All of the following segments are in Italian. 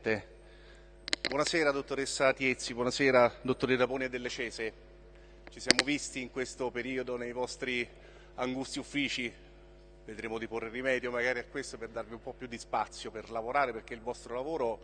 Presidente. Buonasera dottoressa Tiezzi, buonasera dottore Rapone delle Cese. Ci siamo visti in questo periodo nei vostri angusti uffici, vedremo di porre rimedio magari a questo per darvi un po' più di spazio per lavorare perché il vostro lavoro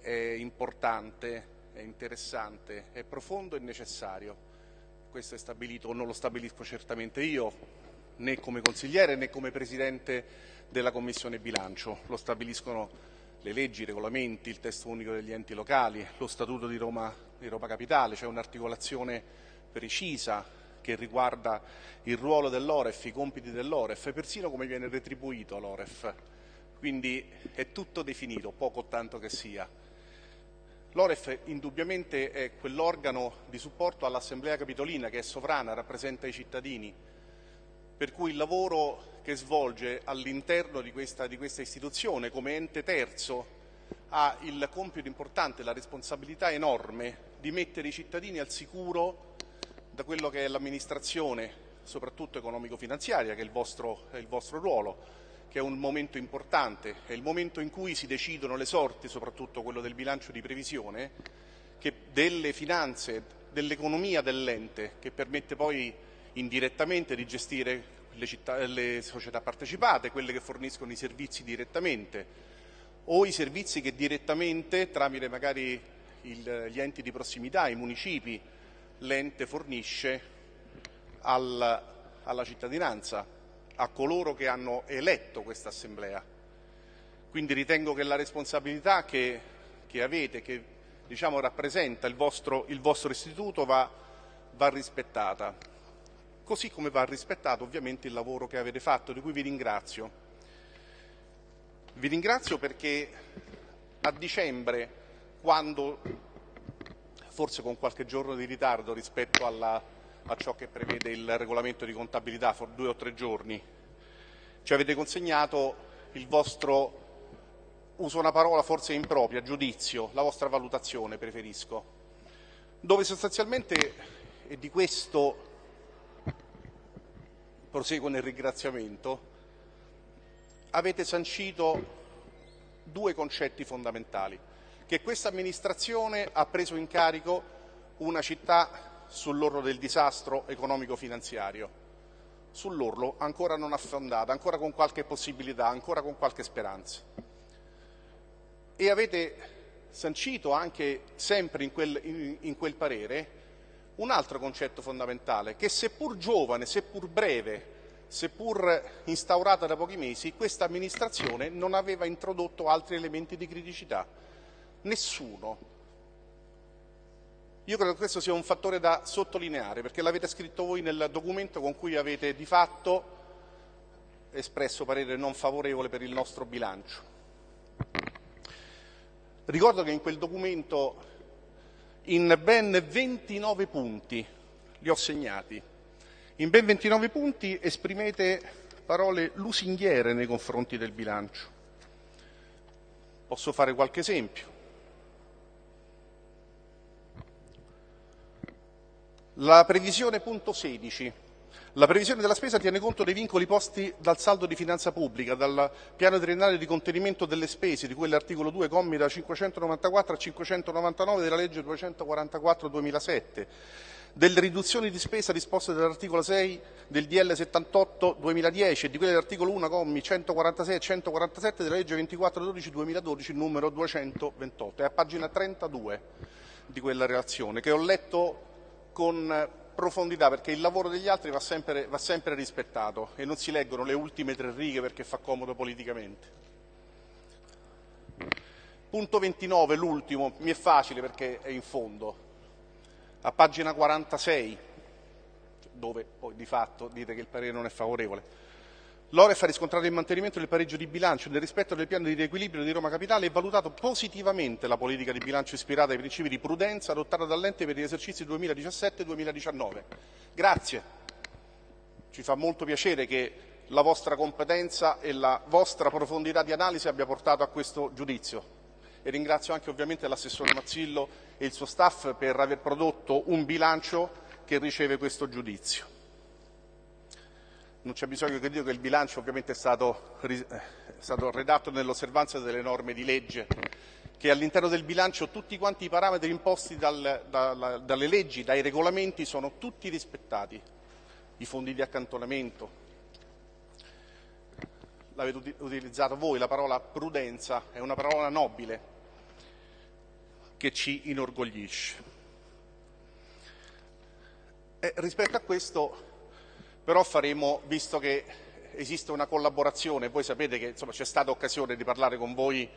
è importante, è interessante, è profondo e necessario. Questo è stabilito, non lo stabilisco certamente io, né come consigliere né come Presidente della Commissione bilancio, lo stabiliscono le leggi, i regolamenti, il testo unico degli enti locali, lo Statuto di Roma, di Roma Capitale, c'è un'articolazione precisa che riguarda il ruolo dell'Oref, i compiti dell'Oref e persino come viene retribuito l'Oref. Quindi è tutto definito, poco o tanto che sia. L'Oref indubbiamente è quell'organo di supporto all'Assemblea Capitolina che è sovrana, rappresenta i cittadini, per cui il lavoro che svolge all'interno di di questa istituzione come ente terzo ha il compito importante, la responsabilità enorme di mettere i cittadini al sicuro da quello che è l'amministrazione, soprattutto economico-finanziaria, che è il, vostro, è il vostro ruolo, che è un momento importante, è il momento in cui si decidono le sorti, soprattutto quello del bilancio di previsione, delle finanze, dell'economia dell'ente, che permette poi indirettamente di gestire le, città, le società partecipate, quelle che forniscono i servizi direttamente o i servizi che direttamente, tramite magari il, gli enti di prossimità, i municipi, l'ente fornisce al, alla cittadinanza, a coloro che hanno eletto questa assemblea. Quindi ritengo che la responsabilità che, che avete, che diciamo, rappresenta il vostro, il vostro istituto, va, va rispettata così come va rispettato ovviamente il lavoro che avete fatto, di cui vi ringrazio. Vi ringrazio perché a dicembre, quando, forse con qualche giorno di ritardo rispetto alla, a ciò che prevede il regolamento di contabilità, for due o tre giorni, ci avete consegnato il vostro, uso una parola forse impropria, giudizio, la vostra valutazione preferisco, dove sostanzialmente, e di questo proseguo nel ringraziamento, avete sancito due concetti fondamentali, che questa amministrazione ha preso in carico una città sull'orlo del disastro economico-finanziario, sull'orlo ancora non affondata, ancora con qualche possibilità, ancora con qualche speranza. E avete sancito anche sempre in quel, in, in quel parere un altro concetto fondamentale, che seppur giovane, seppur breve, seppur instaurata da pochi mesi, questa amministrazione non aveva introdotto altri elementi di criticità. Nessuno. Io credo che questo sia un fattore da sottolineare, perché l'avete scritto voi nel documento con cui avete di fatto espresso parere non favorevole per il nostro bilancio. Ricordo che in quel documento in ben 29 punti, li ho segnati, in ben 29 punti esprimete parole lusinghiere nei confronti del bilancio. Posso fare qualche esempio. La previsione punto 16 la previsione della spesa tiene conto dei vincoli posti dal saldo di finanza pubblica, dal piano triennale di contenimento delle spese, di cui l'articolo 2 commi da 594 a 599 della legge 244-2007, delle riduzioni di spesa disposte dall'articolo 6 del DL 78-2010 e di quelle dell'articolo 1 commi 146 e 147 della legge 24-12-2012 numero 228. È a pagina 32 di quella relazione che ho letto con profondità perché il lavoro degli altri va sempre, va sempre rispettato e non si leggono le ultime tre righe perché fa comodo politicamente. Punto 29, l'ultimo, mi è facile perché è in fondo, a pagina 46, dove poi di fatto dite che il parere non è favorevole. L'OREF ha riscontrato il mantenimento del pareggio di bilancio nel rispetto del piano di riequilibrio di Roma Capitale e valutato positivamente la politica di bilancio ispirata ai principi di prudenza adottata dall'ente per gli esercizi 2017-2019. Grazie. Ci fa molto piacere che la vostra competenza e la vostra profondità di analisi abbia portato a questo giudizio. E ringrazio anche ovviamente l'assessore Mazzillo e il suo staff per aver prodotto un bilancio che riceve questo giudizio. Non c'è bisogno che dica che il bilancio ovviamente è stato, è stato redatto nell'osservanza delle norme di legge, che all'interno del bilancio tutti quanti i parametri imposti dal, da, dalle leggi, dai regolamenti sono tutti rispettati. I fondi di accantonamento, l'avete utilizzato voi, la parola prudenza è una parola nobile che ci inorgoglisce. E rispetto a questo però faremo, visto che esiste una collaborazione, voi sapete che c'è stata occasione di parlare con voi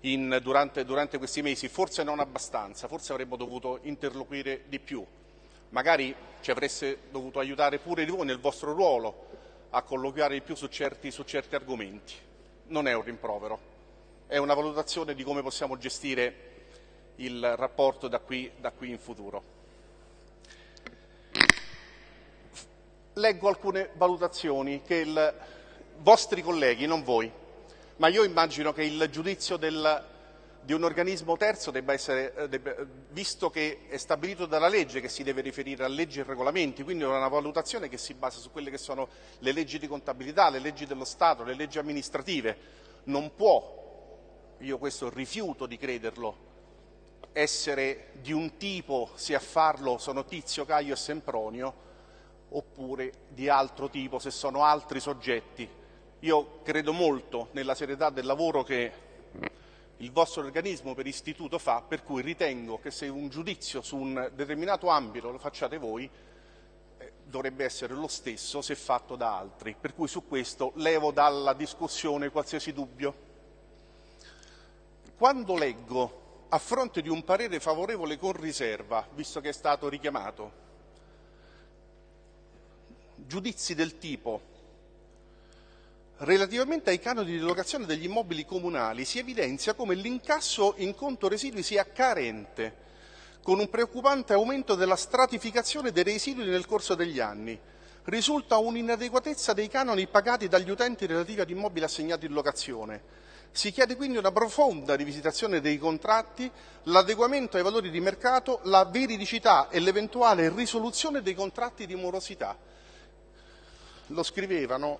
in, durante, durante questi mesi, forse non abbastanza, forse avremmo dovuto interloquire di più, magari ci avreste dovuto aiutare pure di voi nel vostro ruolo a colloquiare di più su certi, su certi argomenti. Non è un rimprovero, è una valutazione di come possiamo gestire il rapporto da qui, da qui in futuro. Leggo alcune valutazioni che i vostri colleghi, non voi, ma io immagino che il giudizio del, di un organismo terzo debba essere, eh, debba, visto che è stabilito dalla legge che si deve riferire a leggi e regolamenti, quindi è una valutazione che si basa su quelle che sono le leggi di contabilità, le leggi dello Stato, le leggi amministrative. Non può, io questo rifiuto di crederlo, essere di un tipo, se a farlo sono Tizio, Caio e Sempronio, oppure di altro tipo, se sono altri soggetti. Io credo molto nella serietà del lavoro che il vostro organismo per istituto fa, per cui ritengo che se un giudizio su un determinato ambito lo facciate voi, eh, dovrebbe essere lo stesso se fatto da altri. Per cui su questo levo dalla discussione qualsiasi dubbio. Quando leggo, a fronte di un parere favorevole con riserva, visto che è stato richiamato, giudizi del tipo Relativamente ai canoni di locazione degli immobili comunali si evidenzia come l'incasso in conto residui sia carente, con un preoccupante aumento della stratificazione dei residui nel corso degli anni. Risulta un'inadeguatezza dei canoni pagati dagli utenti relativi ad immobili assegnati in locazione. Si chiede quindi una profonda rivisitazione dei contratti, l'adeguamento ai valori di mercato, la veridicità e l'eventuale risoluzione dei contratti di morosità lo scrivevano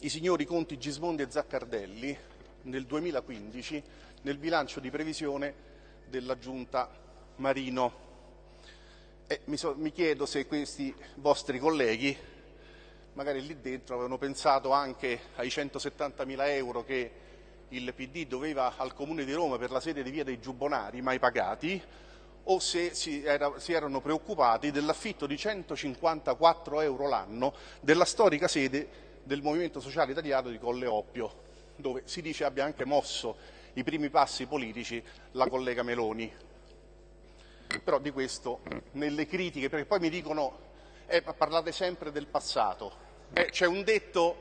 i signori Conti Gismondi e Zaccardelli nel 2015 nel bilancio di previsione della Giunta Marino. Mi, so, mi chiedo se questi vostri colleghi, magari lì dentro, avevano pensato anche ai 170 mila euro che il PD doveva al Comune di Roma per la sede di Via dei Giubbonari, mai pagati, o se si, era, si erano preoccupati dell'affitto di 154 euro l'anno della storica sede del Movimento Sociale Italiano di Colle Oppio, dove si dice abbia anche mosso i primi passi politici la collega Meloni. Però di questo nelle critiche, perché poi mi dicono eh, parlate sempre del passato. Eh, c'è un detto,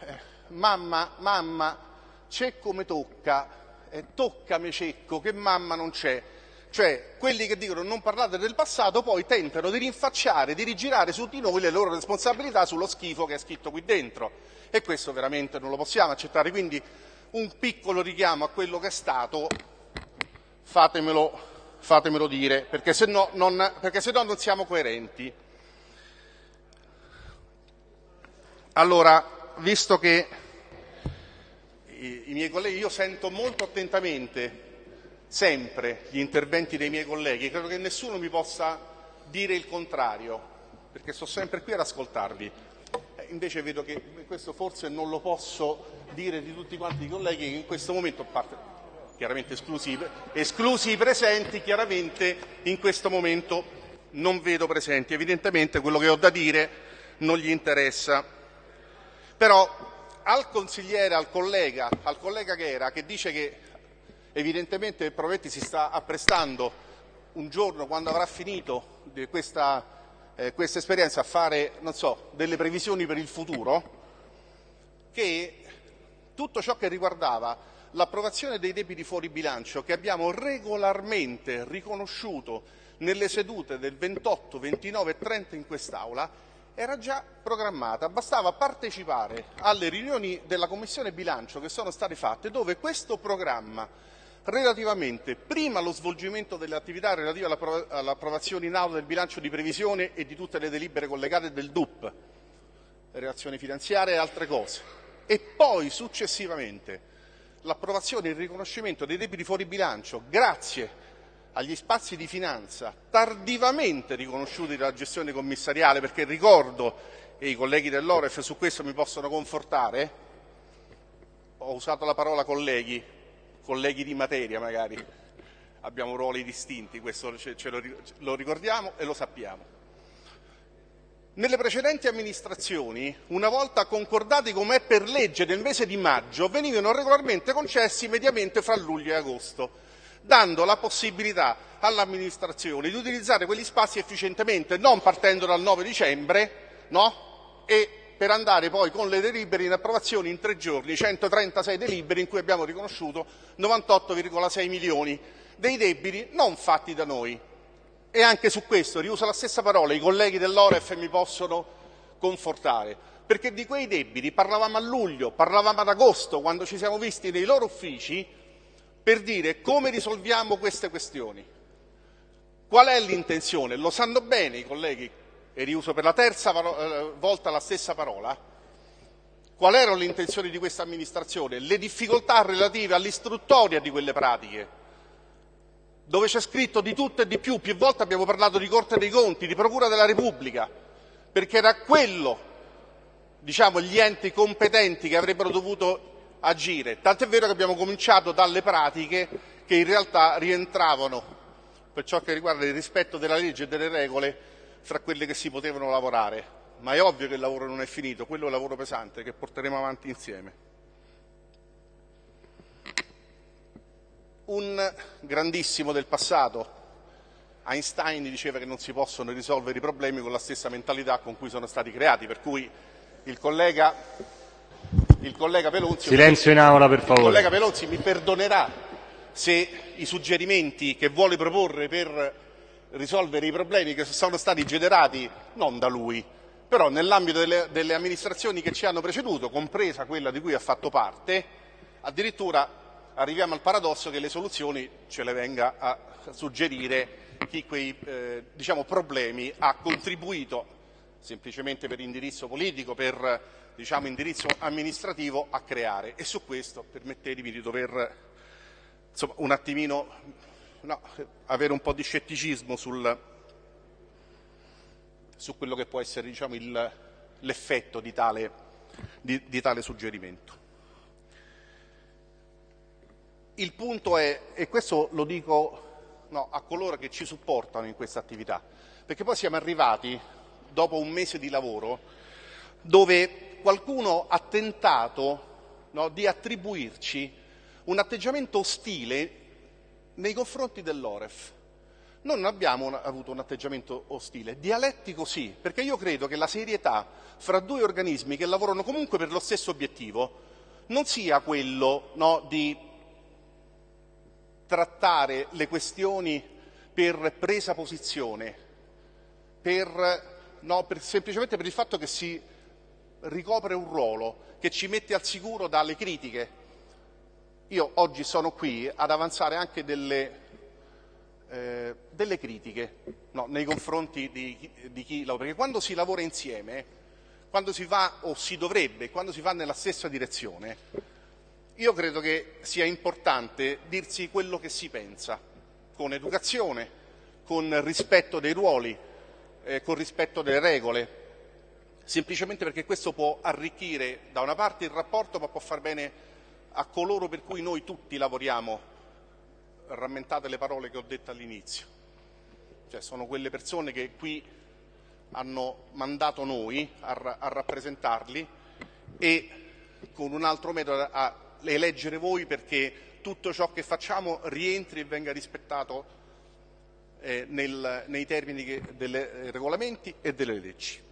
eh, mamma, mamma, c'è come tocca, eh, toccami cecco, che mamma non c'è. Cioè, quelli che dicono non parlate del passato poi tentano di rinfacciare, di rigirare su di noi le loro responsabilità sullo schifo che è scritto qui dentro. E questo veramente non lo possiamo accettare. Quindi un piccolo richiamo a quello che è stato, fatemelo, fatemelo dire, perché se, no non, perché se no non siamo coerenti. Allora, visto che i, i miei colleghi, io sento molto attentamente sempre gli interventi dei miei colleghi, credo che nessuno mi possa dire il contrario, perché sto sempre qui ad ascoltarvi. Eh, invece vedo che questo forse non lo posso dire di tutti quanti i colleghi che in questo momento, parte chiaramente esclusi, esclusi i presenti, chiaramente in questo momento non vedo presenti. Evidentemente quello che ho da dire non gli interessa. Però al consigliere, al collega, al collega che era, che dice che Evidentemente Provetti si sta apprestando un giorno, quando avrà finito questa, eh, questa esperienza, a fare so, delle previsioni per il futuro, che tutto ciò che riguardava l'approvazione dei debiti fuori bilancio che abbiamo regolarmente riconosciuto nelle sedute del 28, 29 e 30 in quest'Aula era già programmata, bastava partecipare alle riunioni della Commissione bilancio che sono state fatte dove questo programma relativamente prima allo svolgimento delle attività relative all'approvazione in aula del bilancio di previsione e di tutte le delibere collegate del DUP, relazioni finanziarie e altre cose, e poi successivamente l'approvazione e il riconoscimento dei debiti fuori bilancio grazie agli spazi di finanza tardivamente riconosciuti dalla gestione commissariale, perché ricordo, e i colleghi dell'Oref su questo mi possono confortare, ho usato la parola colleghi, colleghi di materia magari, abbiamo ruoli distinti, questo ce, ce lo, lo ricordiamo e lo sappiamo. Nelle precedenti amministrazioni, una volta concordati come è per legge nel mese di maggio, venivano regolarmente concessi mediamente fra luglio e agosto, dando la possibilità all'amministrazione di utilizzare quegli spazi efficientemente, non partendo dal 9 dicembre, no? e per andare poi con le delibere in approvazione in tre giorni, 136 delibere in cui abbiamo riconosciuto 98,6 milioni dei debiti non fatti da noi, e anche su questo riuso la stessa parola, i colleghi dell'Oref mi possono confortare, perché di quei debiti parlavamo a luglio, parlavamo ad agosto, quando ci siamo visti nei loro uffici, per dire come risolviamo queste questioni. Qual è l'intenzione? Lo sanno bene i colleghi, e riuso per la terza eh, volta la stessa parola. Qual erano le intenzioni di questa amministrazione? Le difficoltà relative all'istruttoria di quelle pratiche dove c'è scritto di tutto e di più, più volte abbiamo parlato di Corte dei Conti, di Procura della Repubblica, perché era quello, diciamo, gli enti competenti che avrebbero dovuto agire. Tant'è vero che abbiamo cominciato dalle pratiche che in realtà rientravano, per ciò che riguarda il rispetto della legge e delle regole, fra quelle che si potevano lavorare. Ma è ovvio che il lavoro non è finito, quello è un lavoro pesante che porteremo avanti insieme. un grandissimo del passato. Einstein diceva che non si possono risolvere i problemi con la stessa mentalità con cui sono stati creati, per cui il collega, il collega Pelonzi... Silenzio in aula per favore. Il collega Pelonzi mi perdonerà se i suggerimenti che vuole proporre per risolvere i problemi che sono stati generati non da lui, però nell'ambito delle, delle amministrazioni che ci hanno preceduto, compresa quella di cui ha fatto parte, addirittura arriviamo al paradosso che le soluzioni ce le venga a suggerire chi quei eh, diciamo, problemi ha contribuito semplicemente per indirizzo politico, per diciamo, indirizzo amministrativo a creare. E su questo permettetemi di dover insomma, un attimino no, avere un po' di scetticismo sul, su quello che può essere diciamo, l'effetto di tale, di, di tale suggerimento. Il punto è, e questo lo dico no, a coloro che ci supportano in questa attività, perché poi siamo arrivati, dopo un mese di lavoro, dove qualcuno ha tentato no, di attribuirci un atteggiamento ostile nei confronti dell'Oref. Noi non abbiamo avuto un atteggiamento ostile, dialettico sì, perché io credo che la serietà fra due organismi che lavorano comunque per lo stesso obiettivo non sia quello no, di trattare le questioni per presa posizione, per, no, per, semplicemente per il fatto che si ricopre un ruolo che ci mette al sicuro dalle critiche. Io oggi sono qui ad avanzare anche delle, eh, delle critiche no, nei confronti di, di chi lavora, perché quando si lavora insieme, quando si va o si dovrebbe, quando si va nella stessa direzione, io credo che sia importante dirsi quello che si pensa, con educazione, con rispetto dei ruoli, eh, con rispetto delle regole, semplicemente perché questo può arricchire da una parte il rapporto ma può far bene a coloro per cui noi tutti lavoriamo, rammentate le parole che ho detto all'inizio, cioè sono quelle persone che qui hanno mandato noi a, a rappresentarli e con un altro metodo a eleggere voi perché tutto ciò che facciamo rientri e venga rispettato eh, nel, nei termini che, dei eh, regolamenti e delle leggi.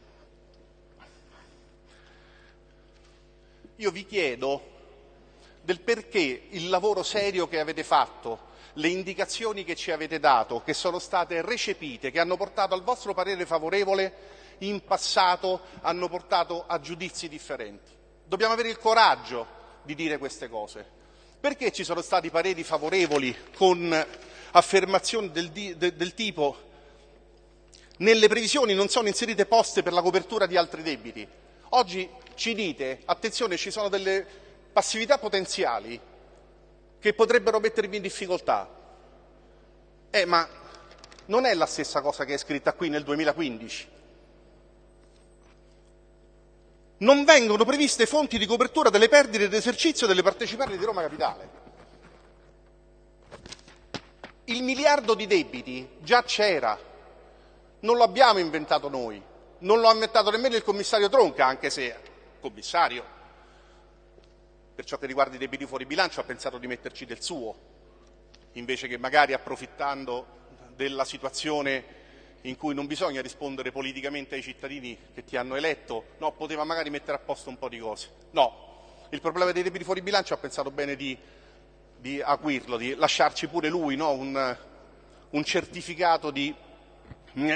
Io vi chiedo del perché il lavoro serio che avete fatto, le indicazioni che ci avete dato, che sono state recepite, che hanno portato al vostro parere favorevole, in passato hanno portato a giudizi differenti. Dobbiamo avere il coraggio di dire queste cose. Perché ci sono stati pareri favorevoli con affermazioni del, del, del tipo nelle previsioni non sono inserite poste per la copertura di altri debiti? Oggi ci dite, attenzione, ci sono delle passività potenziali che potrebbero mettervi in difficoltà. Eh, ma non è la stessa cosa che è scritta qui nel 2015. Non vengono previste fonti di copertura delle perdite d'esercizio delle partecipate di Roma Capitale. Il miliardo di debiti già c'era, non lo abbiamo inventato noi, non lo ha inventato nemmeno il commissario Tronca, anche se commissario, per ciò che riguarda i debiti fuori bilancio, ha pensato di metterci del suo, invece che magari approfittando della situazione in cui non bisogna rispondere politicamente ai cittadini che ti hanno eletto, no, poteva magari mettere a posto un po' di cose. No, il problema dei debiti fuori bilancio ha pensato bene di, di acuirlo, di lasciarci pure lui no, un, un certificato di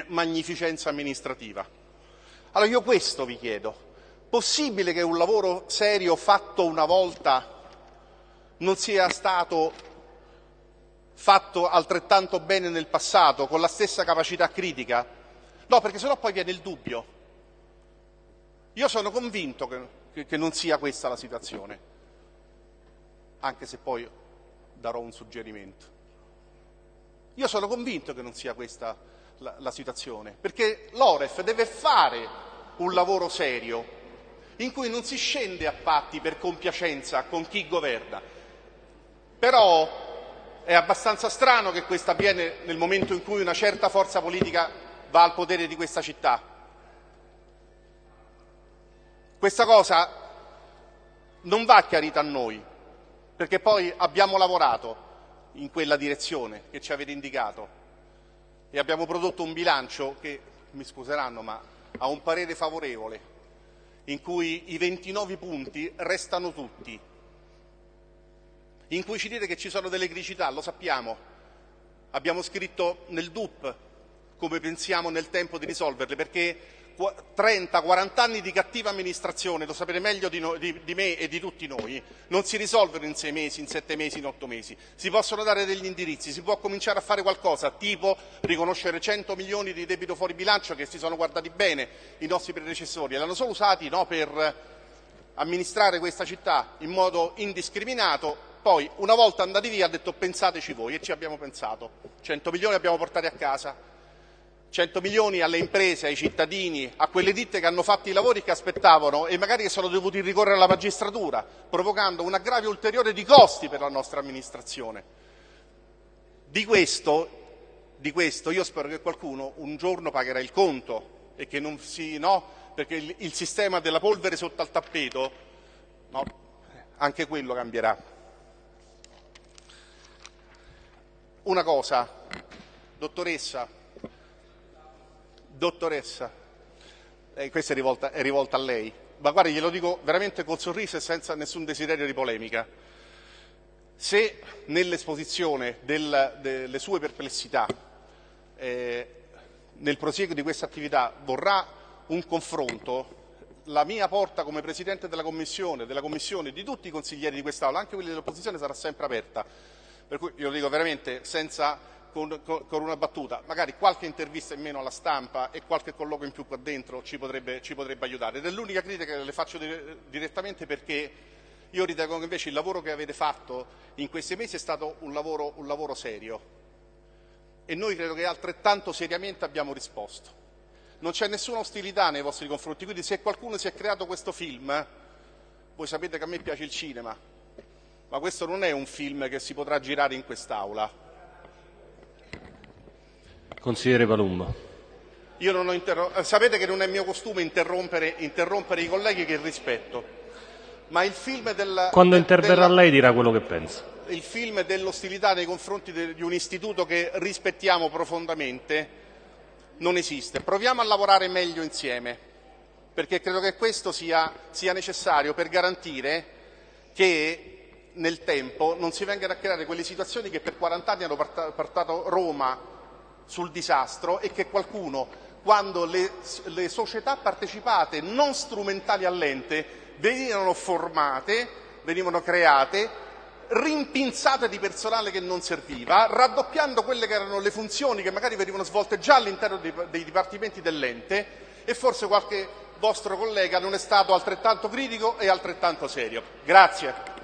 magnificenza amministrativa. Allora io questo vi chiedo. Possibile che un lavoro serio fatto una volta non sia stato fatto altrettanto bene nel passato, con la stessa capacità critica? No, perché sennò poi viene il dubbio. Io sono convinto che, che non sia questa la situazione, anche se poi darò un suggerimento. Io sono convinto che non sia questa la, la situazione, perché l'Oref deve fare un lavoro serio in cui non si scende a patti per compiacenza con chi governa. Però è abbastanza strano che questo avviene nel momento in cui una certa forza politica va al potere di questa città. Questa cosa non va chiarita a noi, perché poi abbiamo lavorato in quella direzione che ci avete indicato e abbiamo prodotto un bilancio che, mi scuseranno, ma ha un parere favorevole, in cui i 29 punti restano tutti, in cui ci dite che ci sono delle criticità, lo sappiamo. Abbiamo scritto nel DUP come pensiamo nel tempo di risolverle, perché 30-40 anni di cattiva amministrazione, lo sapete meglio di, no, di, di, me e di tutti noi, non si risolvono in sei mesi, in sette mesi, in otto mesi. Si possono dare degli indirizzi, si può cominciare a fare qualcosa, tipo riconoscere 100 milioni di debito fuori bilancio che si sono guardati bene i nostri predecessori e l'hanno solo usati no, per amministrare questa città in modo indiscriminato poi, una volta andati via, ha detto pensateci voi e ci abbiamo pensato. 100 milioni abbiamo portati a casa, 100 milioni alle imprese, ai cittadini, a quelle ditte che hanno fatto i lavori che aspettavano e magari che sono dovuti ricorrere alla magistratura, provocando un aggravio ulteriore di costi per la nostra amministrazione. Di questo, di questo io spero che qualcuno un giorno pagherà il conto e che non si, no, perché il, il sistema della polvere sotto al tappeto, no, anche quello cambierà. Una cosa, dottoressa, dottoressa, eh, questa è rivolta, è rivolta a lei, ma guardi, glielo dico veramente col sorriso e senza nessun desiderio di polemica. Se nell'esposizione del, delle sue perplessità, eh, nel prosieguo di questa attività, vorrà un confronto, la mia porta come Presidente della Commissione, della Commissione, di tutti i consiglieri di quest'Aula, anche quelli dell'opposizione, sarà sempre aperta. Per cui io lo dico veramente senza, con, con, una battuta, magari qualche intervista in meno alla stampa e qualche colloquio in più qua dentro ci potrebbe, ci potrebbe aiutare. Ed è l'unica critica che le faccio direttamente perché io ritengo che invece il lavoro che avete fatto in questi mesi è stato un lavoro, un lavoro serio e noi credo che altrettanto seriamente abbiamo risposto. Non c'è nessuna ostilità nei vostri confronti, quindi se qualcuno si è creato questo film, voi sapete che a me piace il cinema, ma questo non è un film che si potrà girare in quest'Aula. Consigliere Palumba. Io non ho interro- eh, sapete che non è mio costume interrompere, interrompere i colleghi che rispetto, ma il film del... Quando interverrà della, lei dirà quello che pensa. Il film dell'ostilità nei confronti di un istituto che rispettiamo profondamente non esiste. Proviamo a lavorare meglio insieme, perché credo che questo sia, sia necessario per garantire che nel tempo non si vengano a creare quelle situazioni che per 40 anni hanno portato Roma sul disastro e che qualcuno, quando le, le società partecipate non strumentali all'ente venivano formate, venivano create, rimpinzate di personale che non serviva, raddoppiando quelle che erano le funzioni che magari venivano svolte già all'interno dei, dei dipartimenti dell'ente e forse qualche vostro collega non è stato altrettanto critico e altrettanto serio. Grazie.